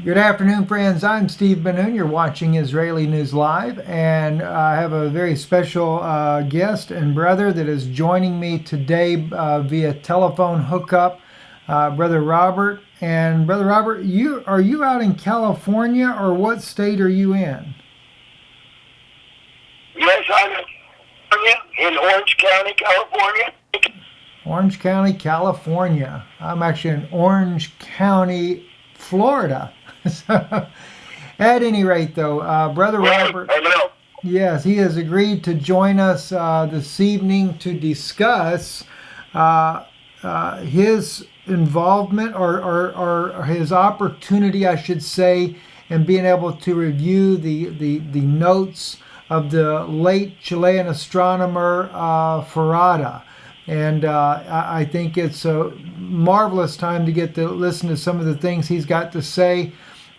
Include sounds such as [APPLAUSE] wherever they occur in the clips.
Good afternoon, friends. I'm Steve Ben-Nun. You're watching Israeli News Live, and I have a very special uh, guest and brother that is joining me today uh, via telephone hookup, uh, Brother Robert. And Brother Robert, you are you out in California, or what state are you in? Yes, I'm in in Orange County, California. Orange County, California. I'm actually in Orange County, Florida. So, [LAUGHS] at any rate, though, uh, Brother Robert, yes, he has agreed to join us uh, this evening to discuss uh, uh his involvement or, or, or, his opportunity, I should say, in being able to review the, the, the notes of the late Chilean astronomer uh, Ferrada. And uh, I think it's a marvelous time to get to listen to some of the things he's got to say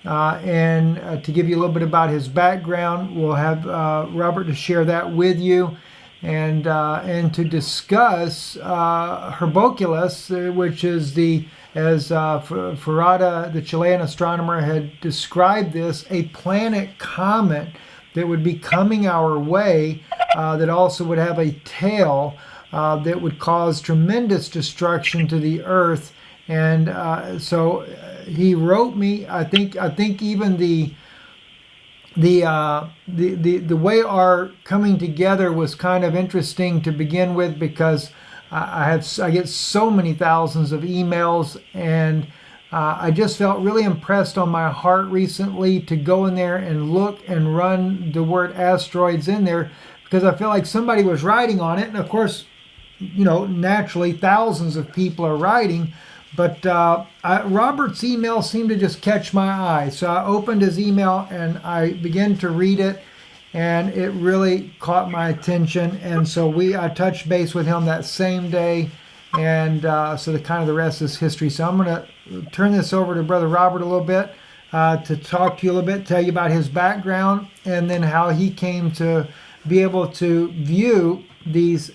uh, and uh, to give you a little bit about his background, we'll have uh, Robert to share that with you and, uh, and to discuss uh, Hercolubus, uh, which is the, as Ferrada, the Chilean astronomer, had described this, a planet comet that would be coming our way that also would have a tail that would cause tremendous destruction to the Earth. And so he wrote me. I think I think even the the, uh, the the the way our coming together was kind of interesting to begin with because I, I have I get so many thousands of emails and uh, I just felt really impressed on my heart recently to go in there and look and run the word asteroids in there because I feel like somebody was writing on it and of course you know naturally thousands of people are writing but uh, I, Robert's email seemed to just catch my eye. So I opened his email and I began to read it and it really caught my attention. And so we I touched base with him that same day. And uh, so the kind of the rest is history. So I'm going to turn this over to Brother Robert a little bit uh, to talk to you a little bit, tell you about his background, and then how he came to be able to view these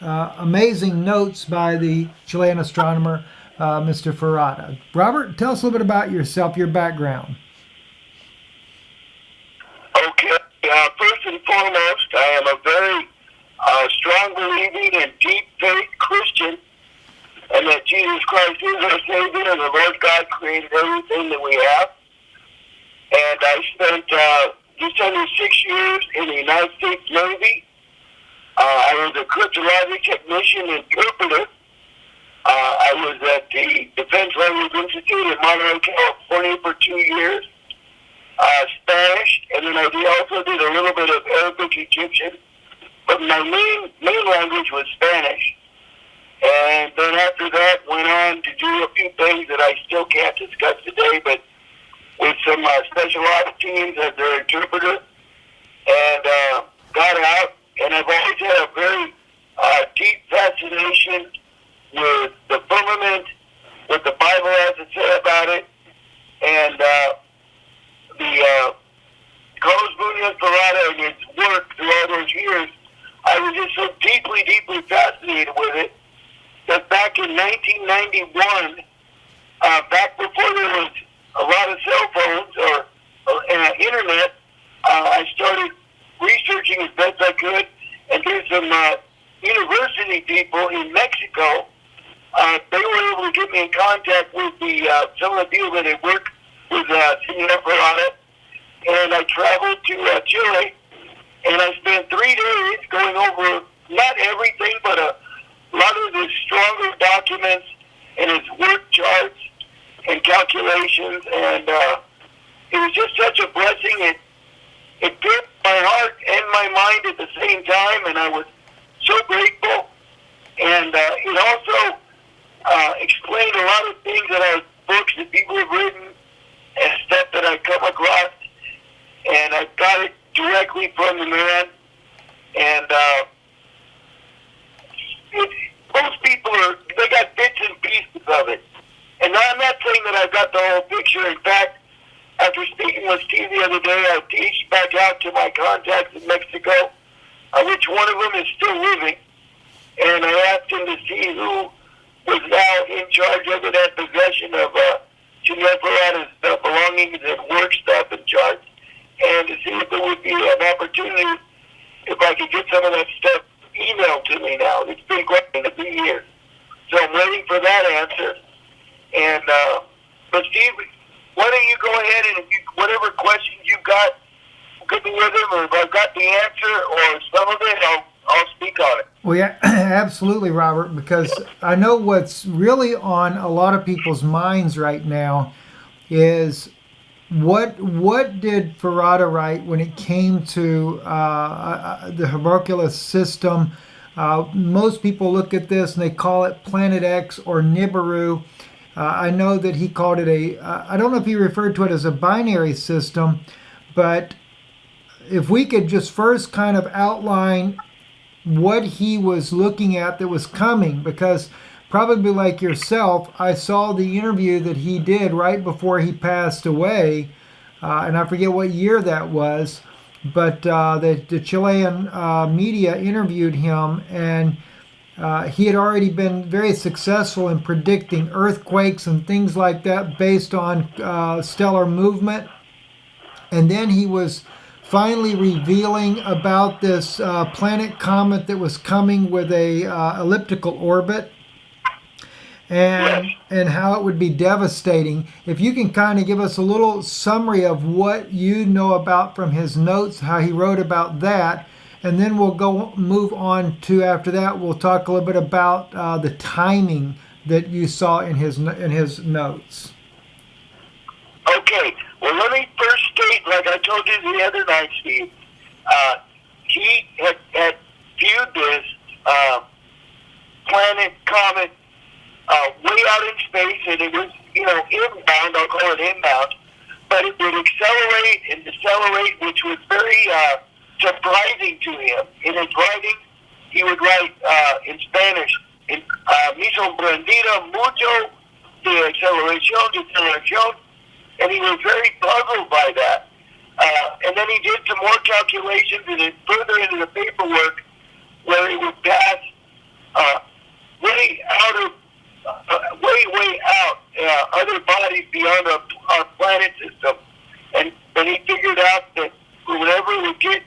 uh, amazing notes by the Chilean astronomer uh, Mr. Ferrada. Robert, tell us a little bit about yourself, your background. Okay. Uh, first and foremost, I am a very uh, strong believing and deep faith Christian, and that Jesus Christ is our Savior, and the Lord God created everything that we have. And I spent uh, just under six years in the United States Navy. Uh, I was a cryptologic technician interpreter I was at the Defense Language Institute in Monterey, California for two years, uh, Spanish, and then I also did a little bit of Arabic Egyptian. But my main, main language was Spanish. And then after that, went on to do a few things that I still can't discuss today, but with some uh, teams as their interpreter. And uh, got out, and I've always had a very uh, deep fascination with the firmament, what the Bible has to say about it, and uh, the uh, Carlos Munoz Ferrada and his work through all those years, I was just so deeply, deeply fascinated with it that back in 1991, uh, back before there was a lot of cell phones or uh, internet, uh, I started researching as best I could and did some uh, university people in Mexico uh, they were able to get me in contact with the uh, some of the people that had worked with uh, Senor Ferrada, and I traveled to uh, Chile, and I spent three days going over not everything, but a lot of the stronger documents and his work charts and calculations, and uh, it was just such a blessing. It it filled my heart and my mind at the same time, and I was so grateful. And uh, it also uh, explained a lot of things that are books that people have written and stuff that I come across, and I got it directly from the man. And uh, most people are they got bits and pieces of it, and I'm not saying that I've got the whole picture. In fact, after speaking with Steve the other day, I reached back out to my contacts in Mexico, uh, which one of them is still living, and I asked him to see who was now in charge of it, had possession of uh, Senor Ferrada's uh, belongings longing and work stuff and charts, and to see if there would be an opportunity if I could get some of that stuff emailed to me now. It's been great to be here. So I'm waiting for that answer. And, uh, but Steve, why don't you go ahead and you, whatever questions you've got, get me with them, or if I've got the answer or some of it, I'll, I'll speak on it. Well, yeah, [CLEARS THROAT] absolutely, Robert, because I know what's really on a lot of people's minds right now is what what did Ferrada write when it came to uh, uh, the homunculus system? Uh, most people look at this and they call it Planet X or Nibiru. Uh, I know that he called it a. Uh, I don't know if he referred to it as a binary system, but if we could just first kind of outline what he was looking at that was coming, because probably like yourself, I saw the interview that he did right before he passed away, uh, and I forget what year that was, but uh, the, the, Chilean uh, media interviewed him, and uh, he had already been very successful in predicting earthquakes and things like that based on uh, stellar movement. And then he was finally revealing about this uh, planet comet that was coming with a uh, elliptical orbit and and how it would be devastating. If you can kind of give us a little summary of what you know about from his notes how he wrote about that and then we'll go move on to after that we'll talk a little bit about uh, the timing that you saw in his in his notes. Okay well let me first state like i told you the other night steve uh, he had, had viewed this uh, planet comet uh, way out in space and it was you know inbound i'll call it inbound but it would accelerate and decelerate which was very uh, surprising to him. In his writing, he would write uh, in Spanish, in, uh, me sorprendida mucho de aceleración, and he was very puzzled by that. Uh, and then he did some more calculations and then further into the paperwork where he would pass uh, way out of, uh, way, way out uh, other bodies beyond our, our planet system. And, and he figured out that whenever we get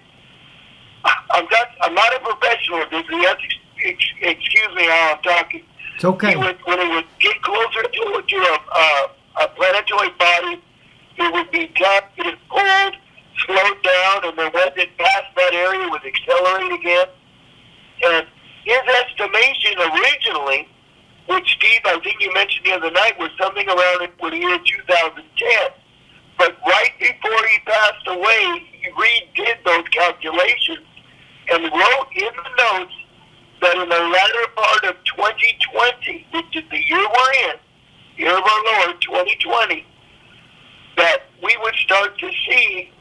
I'm not, I'm not a professional. You have to excuse me how I'm talking. It's okay. He would, when it would get closer to, to a, uh, a planetoid body, it would be tapped, it pulled, slowed down, and then once it passed that area, it would accelerate again. And his estimation originally, which Steve, I think you mentioned the other night, was something around the year 2010. But right before he passed away, he redid those calculations and wrote in the notes that in the latter part of 2020, which is the year we're in, year of our Lord, 2020, that we would start to see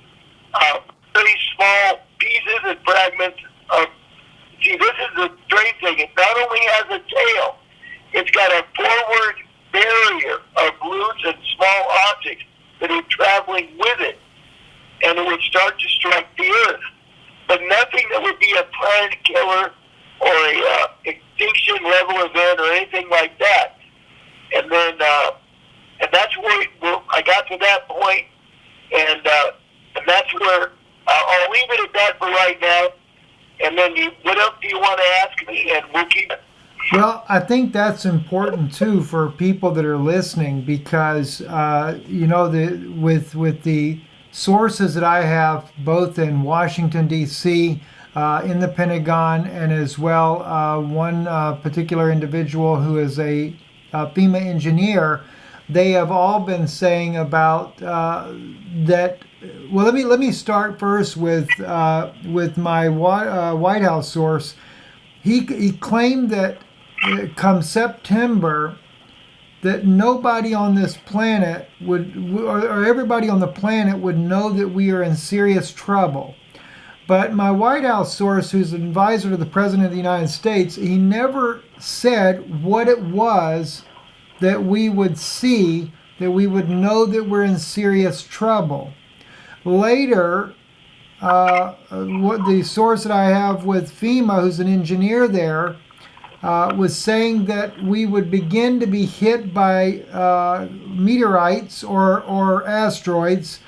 uh, very small pieces and fragments of. See, this is the strange thing. It not only has a tail, it's got a forward barrier of roots and small objects that are traveling with it, and it would start to strike the earth but nothing that would be a planet killer or a uh, extinction level event or anything like that. And then, uh, and that's where, where I got to that point, and uh, and that's where uh, I'll leave it at that for right now. And then, you, what else do you want to ask me? And we'll keep it. Well, I think that's important too for people that are listening because uh, you know the with with the sources that I have both in Washington, D.C., uh, in the Pentagon, and as well uh, one uh, particular individual who is a, a, FEMA engineer. They have all been saying about uh, that. Well, let me let me start first with uh, with my White House source. He he claimed that come September that nobody on this planet would, or everybody on the planet would know that we are in serious trouble. But my White House source, who's an advisor to the President of the United States, he never said what it was that we would see, that we would know that we're in serious trouble. Later, uh, what the source that I have with FEMA, who's an engineer there, uh, was saying that we would begin to be hit by uh, meteorites or, or asteroids.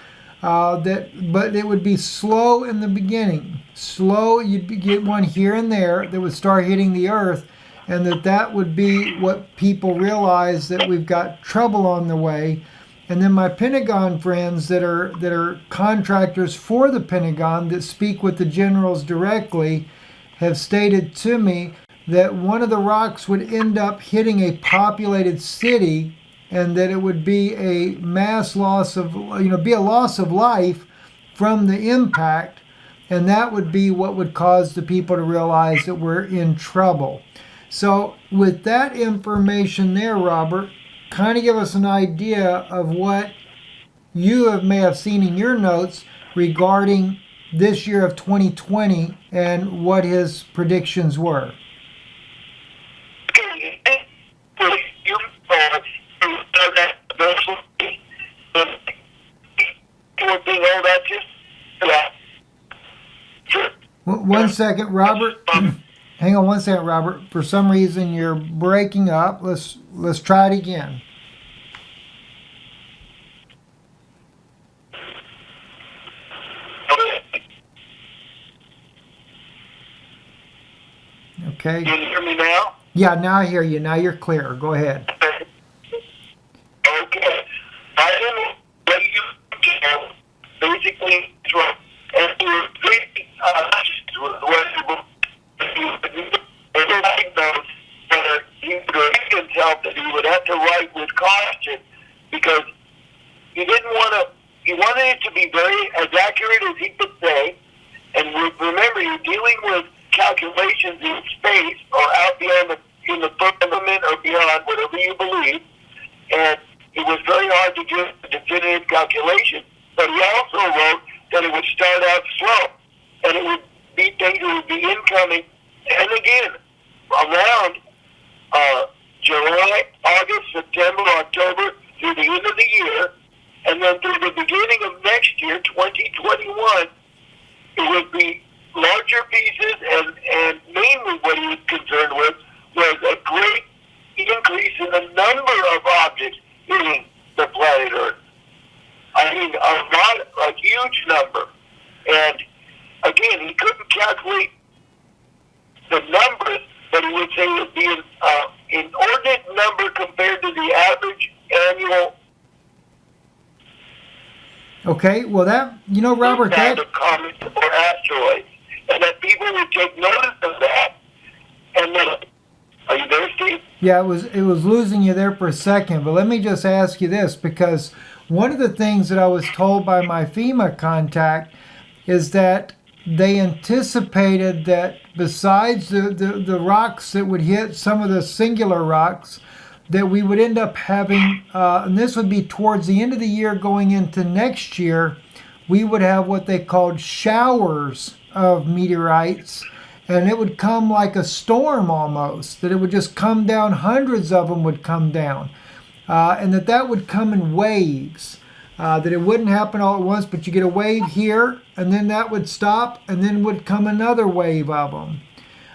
Uh, that, but it would be slow in the beginning. Slow, you'd get one here and there that would start hitting the Earth, and that that would be what people realize that we've got trouble on the way. And then my Pentagon friends that are that are contractors for the Pentagon that speak with the generals directly have stated to me that one of the rocks would end up hitting a populated city and that it would be a mass loss of you know be a loss of life from the impact and that would be what would cause the people to realize that we're in trouble. So with that information there, Robert, kind of give us an idea of what you have, may have seen in your notes regarding this year of 2020 and what his predictions were. One second, Robert. [CLEARS THROAT] Hang on one second, Robert. For some reason, you're breaking up. Let's let's try it again. Okay. Can you hear me now? Yeah, now I hear you. Now you're clear. Go ahead. Okay. I didn't let you basically and three uh, everybody knows that he would have to write with caution because he didn't want to. He wanted it to be very as accurate as he could say. And remember, you're dealing with calculations in space or out beyond the in the firmament or beyond whatever you believe. And it was very hard to do a definitive calculation. But he also wrote that it would start out slow and it would be things would be incoming. And again, around uh, July, August, September, October, through the end of the year, and then through the beginning of next year, 2021, it would be larger pieces, and, and mainly what he was concerned with was a great increase in the number of objects hitting the planet Earth. I mean, a lot, a huge number. And again, he couldn't calculate the numbers, but he would say it would be uh, inordinate number compared to the average annual. Okay, well that you know, Robert, that of comets or asteroids, and that people would take notice of that, and then. Are you there, Steve? Yeah, it was it was losing you there for a second, but let me just ask you this because one of the things that I was told by my FEMA contact is that they anticipated that besides the, the, the, rocks that would hit some of the singular rocks, that we would end up having, uh, and this would be towards the end of the year going into next year, we would have what they called showers of meteorites. And it would come like a storm almost, that it would just come down, hundreds of them would come down. Uh, and that that would come in waves uh, that it wouldn't happen all at once, but you get a wave here, and then that would stop, and then would come another wave of them.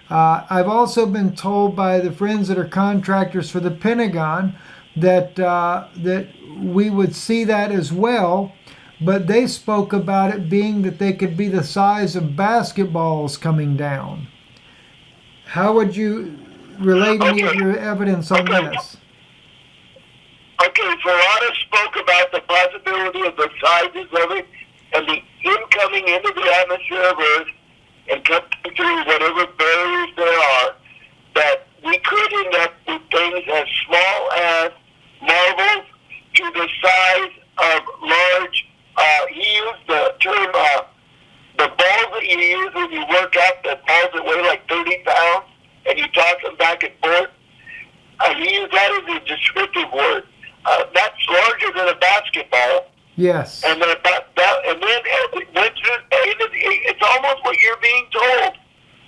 Uh, I've also been told by the friends that are contractors for the Pentagon that uh, that we would see that as well, but they spoke about it being that they could be the size of basketballs coming down. How would you relate any of your evidence on this? Okay, Ferrada spoke about the possibility of the sizes of it and the incoming into the atmosphere of Earth and coming through whatever barriers there are, that we could end up with things as small as marbles to the size of large, uh, he used the term, uh, the balls that you use when you work out, the balls that weigh like 30 pounds, and you toss them back and forth. Uh, he used that as a descriptive word uh, that's larger than a basketball. Yes. And then about that, and then it went through. It's almost what you're being told.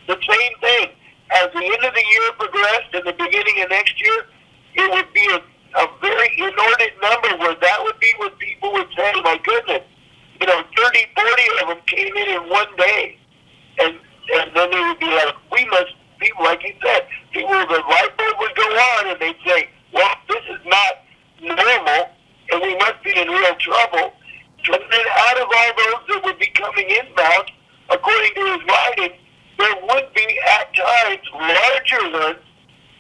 The same thing. As the end of the year progressed and the beginning of next year, it would be a, a very inordinate number where that would be what people would say, my goodness, you know, 30, 40 of them came in in one day. And, and then they would be like, we must, people, like you said, people that inbound, according to his writing, there would be at times larger ones,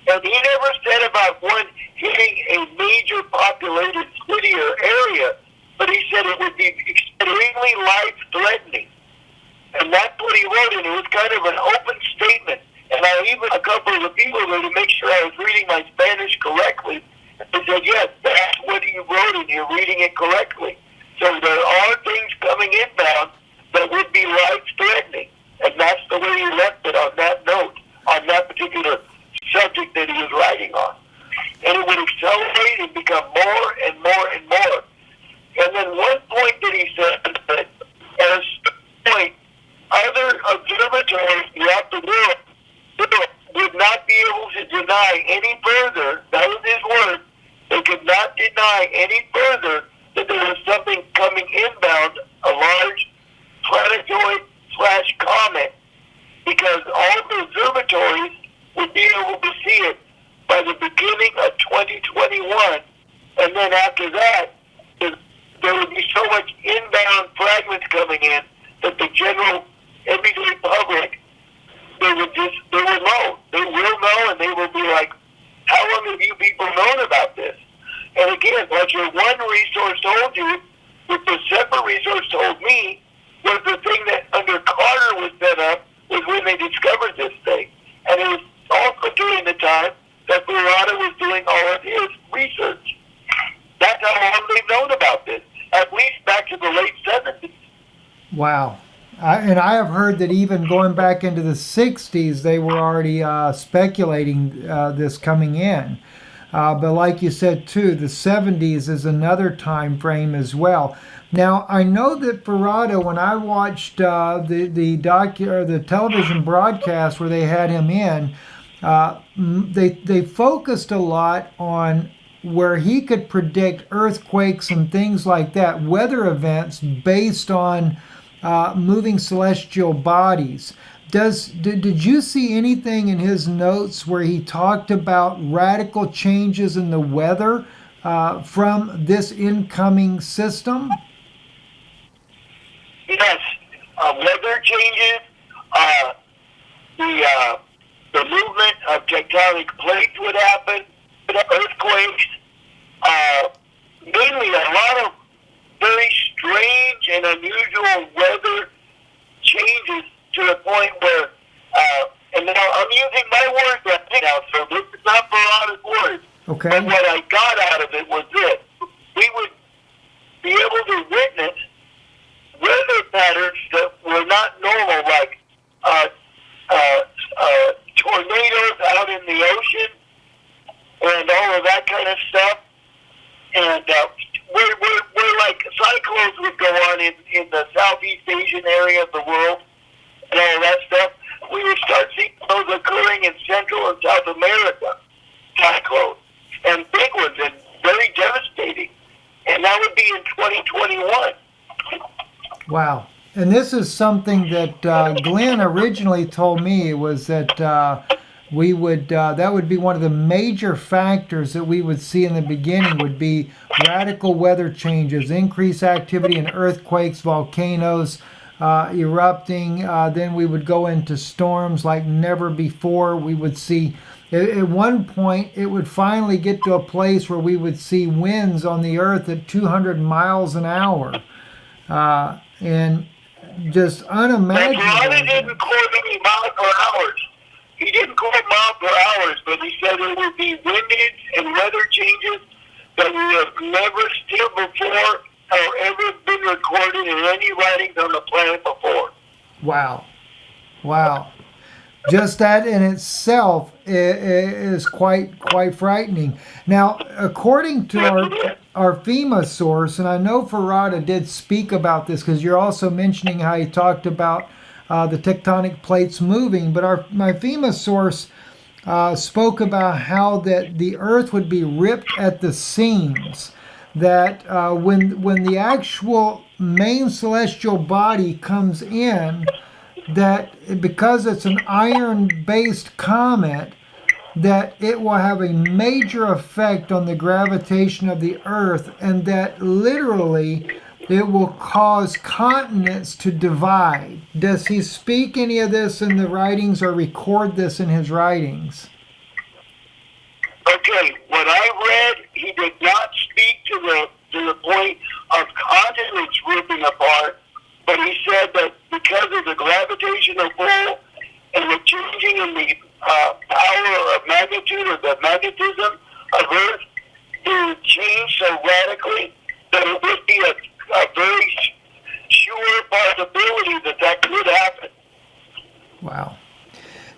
and he never said about one hitting a major populated city or area, but he said it would be extremely life-threatening. And that's what he wrote, and it was kind of an open statement. And I even a couple of the people there to make sure I was reading my Spanish correctly. They said, yes, that's what he wrote, and you're reading it correctly. So there are things coming inbound that would be life-threatening. And that's the way he left it on that note, on that particular subject that he was writing on. And it would accelerate and become more and more and more. And then one point that he said that at a point, other observatories throughout the world would not be able to deny any further, that was his word, they could not deny any further that there was something coming inbound, a large planetoid slash comet, because all the observatories would be able to see it by the beginning of 2021. And then after that, there would be so much inbound fragments coming in that the general everyday public they would just they will know. They will know and they will be like, How long have you people known about this? And again, like your one resource told you, what the separate resource told me was the thing that under Carter was set up was when they discovered this thing. And it was also during the time that Ferrada was doing all of his research. That's how long they've known about this, at least back to the late 70s. Wow. I, and I have heard that even going back into the 60s, they were already uh, speculating uh, this coming in. Uh, but like you said too, the 70s is another time frame as well. Now I know that Ferrada, when I watched uh, the the docu the television broadcast where they had him in, uh, they they focused a lot on where he could predict earthquakes and things like that, weather events based on uh, moving celestial bodies. Does did, did you see anything in his notes where he talked about radical changes in the weather uh, from this incoming system? Yes, uh, weather changes, uh, the uh, the movement of tectonic plates would happen, The earthquakes, uh, mainly a lot of very strange and unusual weather changes to the point where, uh, and now I'm using my words right now, so this is not Ferrada's words. Okay. But what I got out of it was this. We would be able to witness weather patterns that were not normal, like uh, uh, uh, tornadoes out in the ocean and all of that kind of stuff. And uh, we're, we're like cyclones would go on in, in the Southeast Asian area of the world and all that stuff. We would start seeing those occurring in Central and South America, cyclones, and big ones, and very devastating. And that would be in 2021. Wow. And this is something that uh, Glenn originally told me was that uh, we would uh, that would be one of the major factors that we would see in the beginning would be radical weather changes, increased activity in earthquakes, volcanoes uh, erupting. Uh, then we would go into storms like never before. We would see at one point it would finally get to a place where we would see winds on the earth at 200 miles an hour, uh, and just unimaginable. Didn't any miles per hour he didn't quote mile per hours, but he said there would be windage and weather changes that we have never seen before or ever been recorded in any writings on the planet before. Wow. Wow. Just that in itself is quite quite frightening. Now, according to our our FEMA source, and I know Ferrada did speak about this because you're also mentioning how he talked about uh, the tectonic plates moving. But our my FEMA source uh, spoke about how that the Earth would be ripped at the seams. That uh, when when the actual main celestial body comes in, that because it's an iron-based comet, that it will have a major effect on the gravitation of the Earth, and that literally it will cause continents to divide. Does he speak any of this in the writings or record this in his writings? Okay, what I read, he did not speak to the to the point of continents ripping apart, but he said that because of the gravitational pull and the changing in the uh, power of magnitude or the magnetism of Earth, it would change so radically that it would be a a very sure possibility that that could happen. Wow.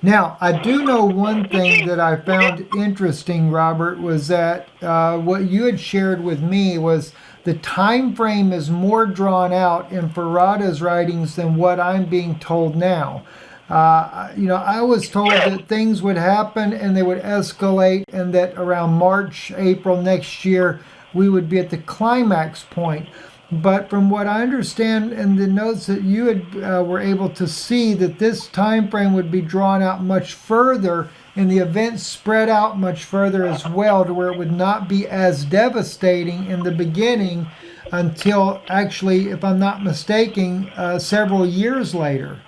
Now, I do know one thing that I found interesting, Robert, was that uh, what you had shared with me was the time frame is more drawn out in Ferrada's writings than what I'm being told now. Uh, you know, I was told that things would happen and they would escalate, and that around March, April next year, we would be at the climax point. But from what I understand in the notes that you had, uh, were able to see, that this time frame would be drawn out much further, and the events spread out much further as well, to where it would not be as devastating in the beginning until actually, if I'm not mistaken, uh, several years later.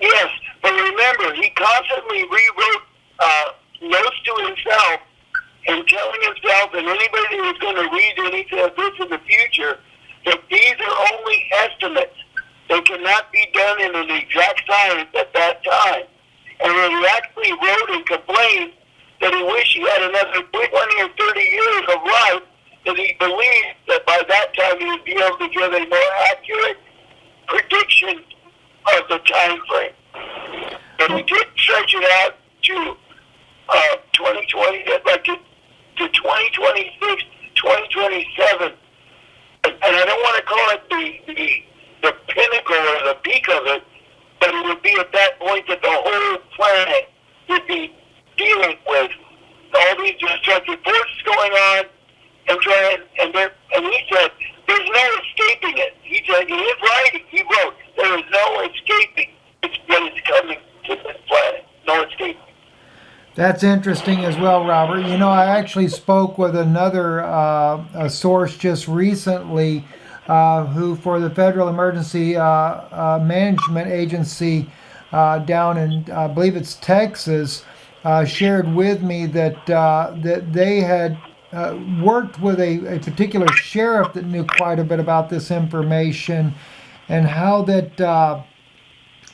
Yes, but remember, he constantly rewrote uh, notes to himself and telling himself and anybody who's going to read anything of this in the future that these are only estimates. They cannot be done in an exact science at that time. And he actually wrote and complained that he wished he had another 20 or 30 years of life, that he believed that by that time he would be able to give a more accurate prediction of the time frame. But he did stretch it out to uh, 2020, like to 2026, 2027. And I don't want to call it the, the, the pinnacle or the peak of it, but it would be at that point that the whole planet would be dealing with all these destructive forces going on and trying, and, there, and he said, there's no escaping it. He said, in his writing, he wrote, there is no escaping it's what is coming to this planet. No escaping. That's interesting as well, Robert. You know, I actually spoke with another uh, source just recently uh, who, for the Federal Emergency uh, uh Management Agency uh, down in, I believe it's Texas, uh, shared with me that that they had worked with a, a particular sheriff that knew quite a bit about this information and how that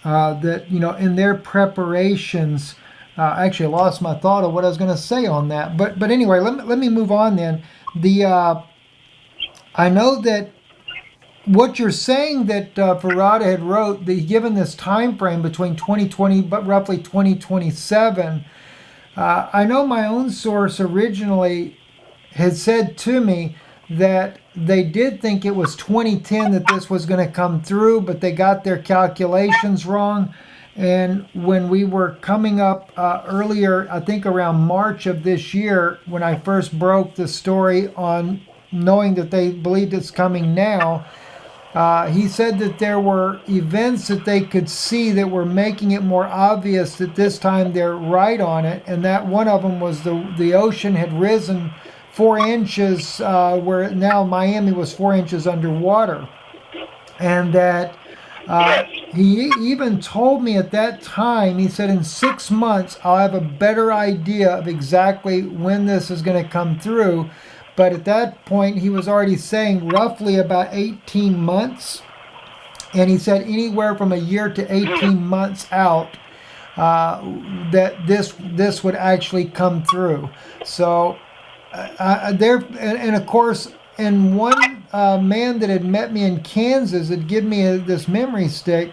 that you know in their preparations. Uh, actually, I lost my thought of what I was going to say on that. But but anyway, let me, let me move on then. The uh, I know that what you're saying that uh, Ferrada had wrote, the, given this time frame between 2020 but roughly 2027, uh, I know my own source originally had said to me that they did think it was 2010 that this was going to come through, but they got their calculations wrong. And when we were coming up uh, earlier, I think around March of this year, when I first broke the story on knowing that they believed it's coming now, uh, he said that there were events that they could see that were making it more obvious that this time they're right on it, and that one of them was the the ocean had risen four inches, uh, where now Miami was four inches underwater, and that uh, he even told me at that time, he said, in six months, I'll have a better idea of exactly when this is going to come through. But at that point, he was already saying roughly about 18 months. And he said anywhere from a year to 18 months out uh, that this this would actually come through. So uh, uh there, and, and of course, and one uh, man that had met me in Kansas had given me a, this memory stick.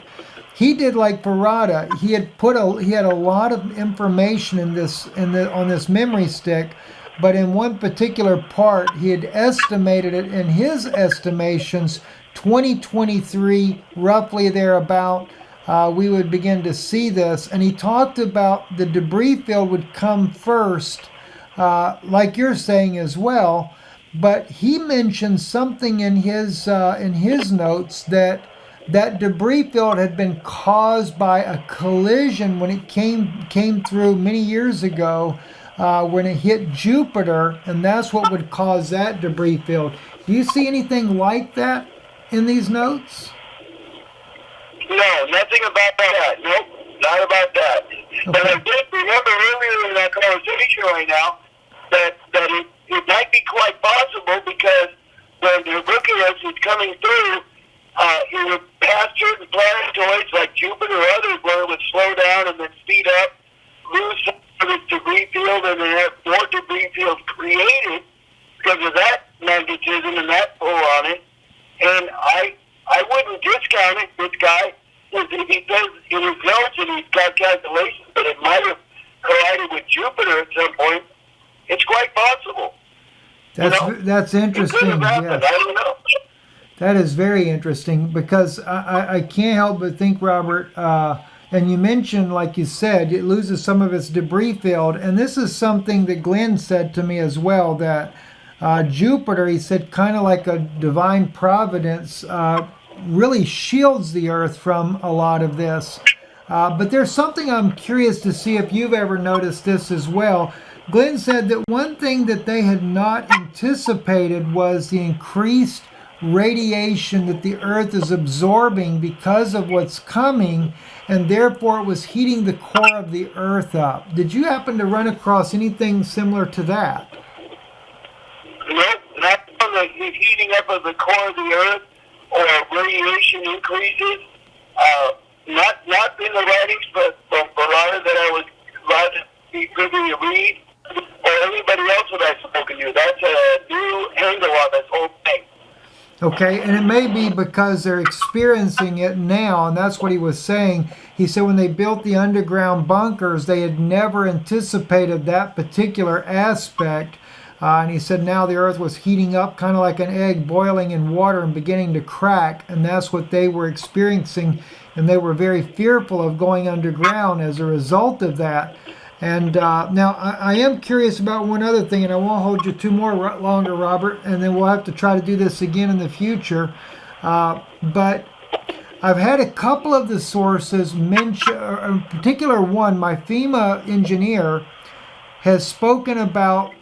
He did like Ferrada. He had put a he had a lot of information in this in the on this memory stick, but in one particular part he had estimated it in his estimations 2023 roughly thereabout. Uh, we would begin to see this, and he talked about the debris field would come first, uh, like you're saying as well but he mentioned something in his uh, in his notes that that debris field had been caused by a collision when it came came through many years ago uh, when it hit Jupiter, and that's what would cause that debris field. Do you see anything like that in these notes? No, nothing about that. Nope, not about that. Okay. But I did remember earlier in that conversation right now that that it, it might be quite possible because when the Icarus is coming through, uh, it would pass certain planetoids like Jupiter or others where it would slow down and then speed up, lose some of its debris field, and then have more debris fields created because of that magnetism and that pull on it. And I I wouldn't discount it. This guy, if he does in his notes and he's got calculations that it might have collided with Jupiter at some point, it's quite possible. That's you know? that's interesting. Yes. I don't know. That is very interesting because I, I can't help but think, Robert, uh, and you mentioned, like you said, it loses some of its debris field. And this is something that Glenn said to me as well that uh, Jupiter, he said, kind of like a divine providence, uh, really shields the Earth from a lot of this. Uh, but there's something I'm curious to see if you've ever noticed this as well. Glenn said that one thing that they had not anticipated was the increased radiation that the Earth is absorbing because of what's coming, and therefore it was heating the core of the Earth up. Did you happen to run across anything similar to that? Nope, not from the heating up of the core of the Earth or radiation increases. Uh, not not in the writings, but from Bernard that I was glad to be privy to read, or anybody else that I've spoken to. That's a new angle on this whole thing. Okay, and it may be because they're experiencing it now, and that's what he was saying. He said when they built the underground bunkers, they had never anticipated that particular aspect uh, and he said now the earth was heating up kind of like an egg boiling in water and beginning to crack. And that's what they were experiencing. And they were very fearful of going underground as a result of that. And uh, now I, I, am curious about one other thing, and I won't hold you two more longer, Robert, and then we'll have to try to do this again in the future. Uh, but I've had a couple of the sources mention, in particular one, my FEMA engineer has spoken about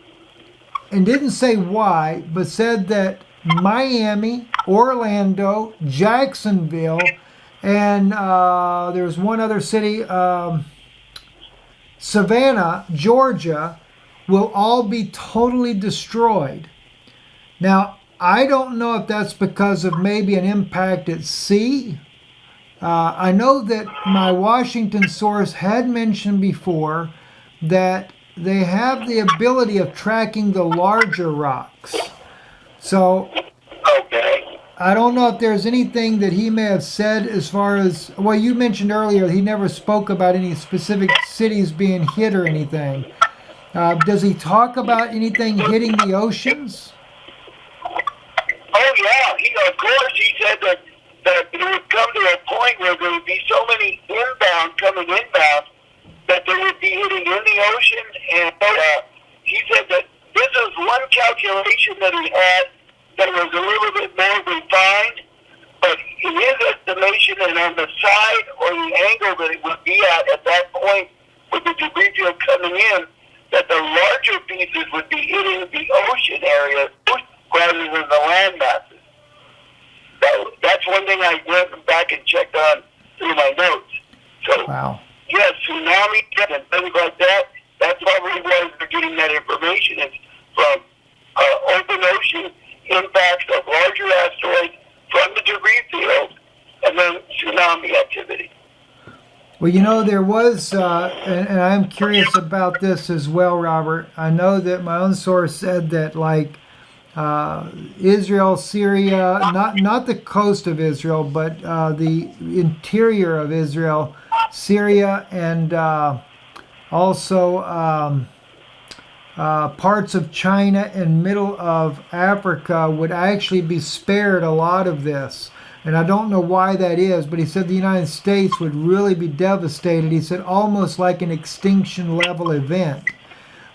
and didn't say why, but said that Miami, Orlando, Jacksonville, and uh, there's one other city, um, Savannah, Georgia, will all be totally destroyed. Now, I don't know if that's because of maybe an impact at sea. Uh, I know that my Washington source had mentioned before that they have the ability of tracking the larger rocks. So. I don't know if there's anything that he may have said as far as well you mentioned earlier he never spoke about any specific cities being hit or anything. Uh, does he talk about anything hitting the oceans? Oh yeah, he, of course he said that that it would come to a point where there would be so many inbound coming inbound that they would be hitting in the ocean. And uh, he said that this is one calculation that he had that was a little bit more refined, but in his estimation and on the side or the angle that it would be at at that point with the debris field coming in, that the larger pieces would be hitting the ocean area rather than the land masses. That, that's one thing I went back and checked on through my notes. So wow yes, tsunamis and things like that. That's probably where they're getting that information is from uh, open ocean impacts of larger asteroids from the debris field and then tsunami activity. Well, you know, there was, uh, and, and, I'm curious about this as well, Robert. I know that my own source said that, like, uh, Israel, Syria, not not the coast of Israel, but uh, the interior of Israel, Syria, and uh, also um, uh, parts of China and middle of Africa would actually be spared a lot of this. And I don't know why that is, but he said the United States would really be devastated. He said almost like an extinction level event.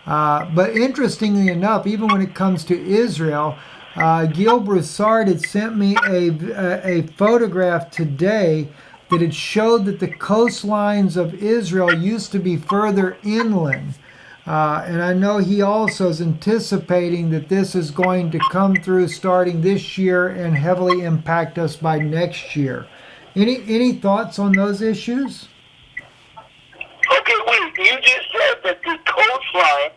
Uh, but interestingly enough, even when it comes to Israel, uh, Gil Broussard had sent me a, a, a photograph today that it showed that the coastlines of Israel used to be further inland. Uh, and I know he also is anticipating that this is going to come through starting this year and heavily impact us by next year. Any any thoughts on those issues? Okay, wait. You just said that the coastline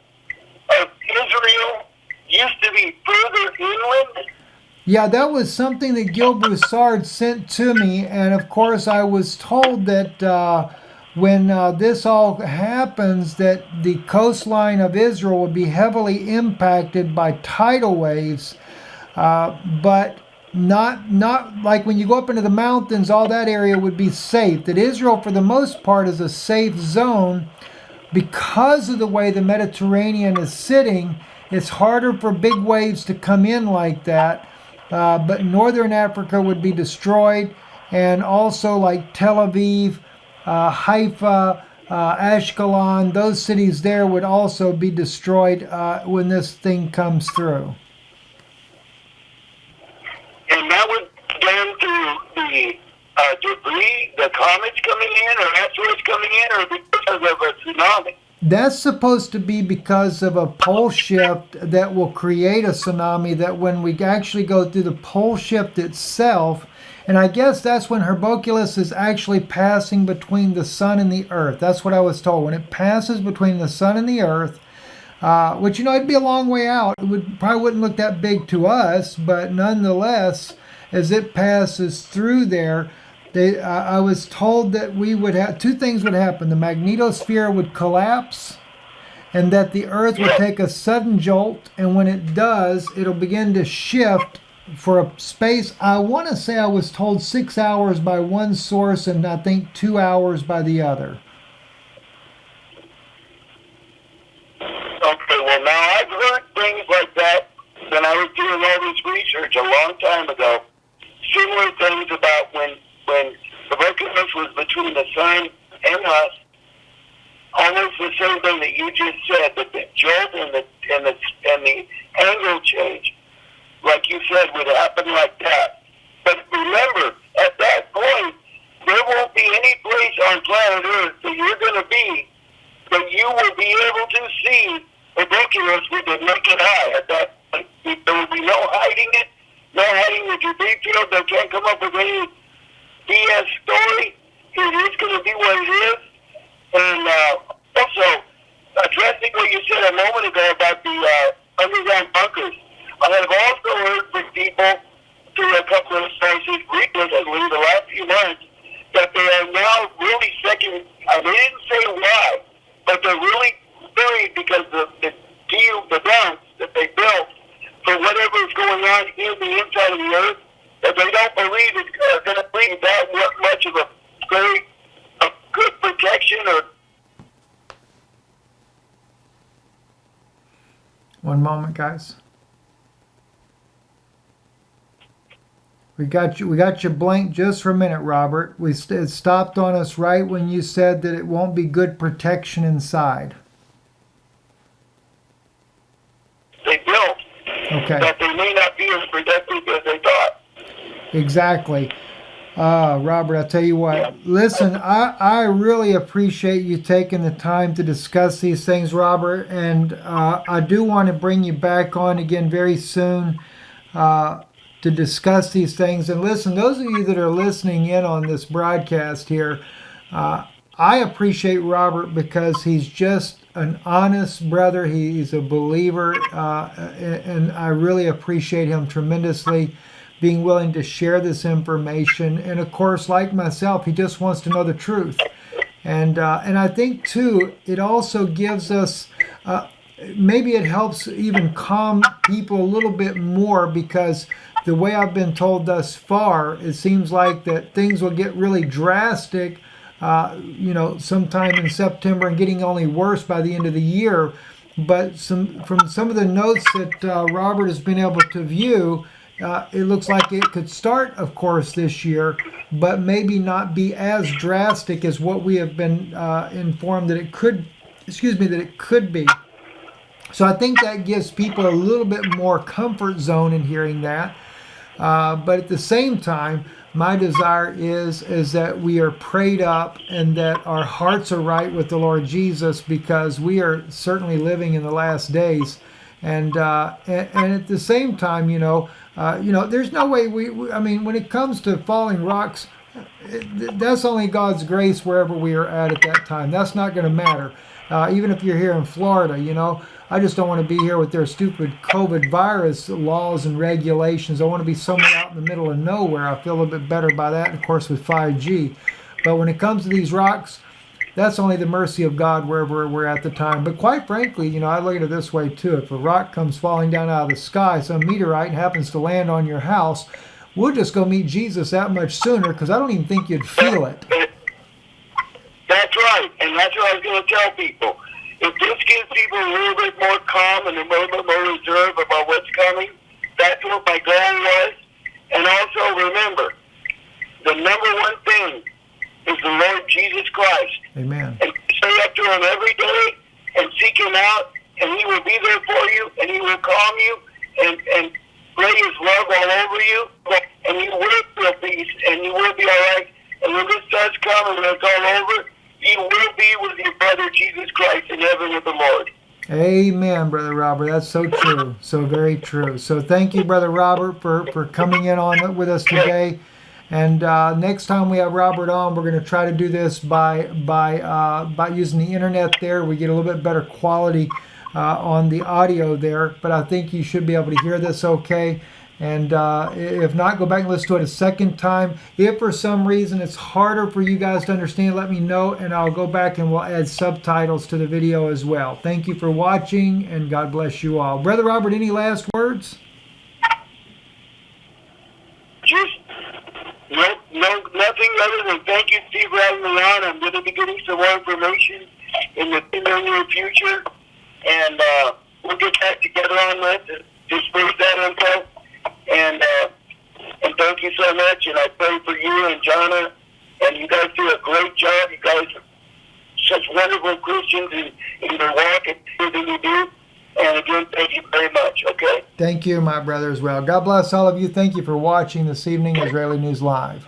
of Israel used to be further inland. Yeah, that was something that Gil Broussard sent to me, and of course I was told that. Uh, when uh, this all happens that the coastline of Israel would be heavily impacted by tidal waves, uh, but not not like when you go up into the mountains, all that area would be safe. That Israel, for the most part, is a safe zone because of the way the Mediterranean is sitting. It's harder for big waves to come in like that. Uh, but northern Africa would be destroyed, and also like Tel Aviv Haifa, uh, Ashkelon, those cities there would also be destroyed uh, when this thing comes through. And that would down to the uh, debris, the comets coming in, or asteroids coming in, or because of a tsunami? That's supposed to be because of a pole shift that will create a tsunami. That when we actually go through the pole shift itself, and I guess that's when Hercolubus is actually passing between the sun and the earth. That's what I was told. When it passes between the sun and the earth, uh, which, you know, it'd be a long way out. It would probably wouldn't look that big to us, but nonetheless, as it passes through there, they, uh, I was told that we would have two things would happen. The magnetosphere would collapse and that the earth would take a sudden jolt. And when it does, it'll begin to shift for a space, I want to say I was told six hours by one source and I think two hours by the other. Okay, well, now I've heard things like that when I was doing all this research a long time ago. Similar things about when when the brokenness was between the sun and us. Almost the same thing that you just said, that the jolt and the and the and the angle change like you said, would happen like that. But remember, at that point, there won't be any place on planet Earth that you're going to be that you will be able to see ridiculous with the naked eye. At that point, there will be no hiding it, no hiding the field. They can't come up with any BS story. It is going to be what it is. And uh, also, addressing what you said a moment ago about the uh, underground bunkers I have also heard from people through a couple of sources recently, the last few months, that they are now really second. I didn't say why, but they're really worried because the the deal, the dumps that they built for whatever is going on in the inside of the earth, that they don't believe it's going to bring that much of a very a good protection or. One moment, guys. We got you. We got you blank just for a minute, Robert. We st- it stopped on us right when you said that it won't be good protection inside. They built. Okay. That they may not be as protected as they thought. Exactly. Uh, Robert, I'll tell you what. Yeah. Listen, I, I really appreciate you taking the time to discuss these things, Robert, and uh, I do want to bring you back on again very soon. Uh, to discuss these things. And listen, those of you that are listening in on this broadcast here, uh, I appreciate Robert because he's just an honest brother. He's a believer, uh, and I really appreciate him tremendously being willing to share this information. And of course, like myself, he just wants to know the truth. And uh, and I think too, it also gives us uh, maybe it helps even calm people a little bit more because the way I've been told thus far, it seems like that things will get really drastic, uh, you know, sometime in September and getting only worse by the end of the year. But some from some of the notes that uh, Robert has been able to view, uh, it looks like it could start, of course, this year, but maybe not be as drastic as what we have been uh, informed that it could. Excuse me, that it could be. So I think that gives people a little bit more comfort zone in hearing that. Uh, but at the same time, my desire is is that we are prayed up and that our hearts are right with the Lord Jesus because we are certainly living in the last days. And uh, and, and at the same time, you know, uh, you know, there's no way we, we. I mean, when it comes to falling rocks, it, that's only God's grace wherever we are at at that time. That's not going to matter. Uh, even if you're here in Florida, you know, I just don't want to be here with their stupid COVID virus laws and regulations. I want to be somewhere out in the middle of nowhere. I feel a little bit better by that, of course, with 5G. But when it comes to these rocks, that's only the mercy of God wherever we're at the time. But quite frankly, you know, I look at it this way too. If a rock comes falling down out of the sky, some meteorite happens to land on your house, we'll just go meet Jesus that much sooner because I don't even think you'd feel it. That's right. And that's what I was going to tell people if this gives people a little bit more calm and a little bit more reserve about what's coming, that's what my goal was. And also remember, the number one thing is the Lord Jesus Christ. Amen. And stay up to Him every day and seek Him out, and He will be there for you, and He will calm you, and and lay His love all over you, and you will feel peace, and you will be all right. And when this does come and it's all over, you will be with your brother Jesus Christ in heaven with the Lord. Amen, Brother Robert. That's so true. So very true. So thank you, Brother Robert, for, for coming in on with us today. And uh, next time we have Robert on, we're going to try to do this by by uh, by using the internet. There, we get a little bit better quality uh, on the audio there. But I think you should be able to hear this okay. And uh, if not, go back and listen to it a second time. If for some reason it's harder for you guys to understand, let me know and I'll go back and we'll add subtitles to the video as well. Thank you for watching and God bless you all. Brother Robert, any last words? Just no, no, nothing other than thank you, Steve, for having me on. I'm going to be getting some more information in the, in the near future. And uh, we'll get back together on this and disperse that info. And uh, and thank you so much. And I pray for you and Jana. And you guys do a great job. You guys are such wonderful Christians in, in your walk and everything you do. And again, thank you very much. Okay. Thank you, my brother, as well. God bless all of you. Thank you for watching this evening, Israeli News Live.